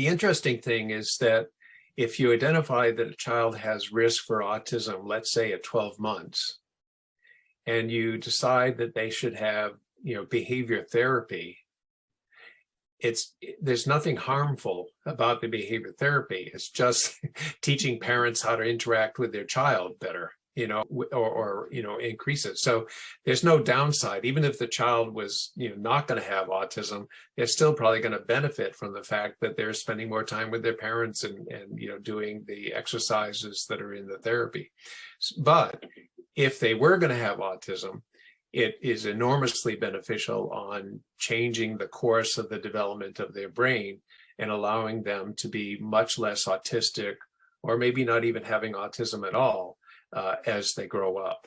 The interesting thing is that if you identify that a child has risk for autism, let's say at 12 months, and you decide that they should have, you know, behavior therapy, it's there's nothing harmful about the behavior therapy. It's just teaching parents how to interact with their child better you know, or, or, you know, increase it. So there's no downside. Even if the child was, you know, not going to have autism, they're still probably going to benefit from the fact that they're spending more time with their parents and, and, you know, doing the exercises that are in the therapy. But if they were going to have autism, it is enormously beneficial on changing the course of the development of their brain and allowing them to be much less autistic or maybe not even having autism at all uh, as they grow up.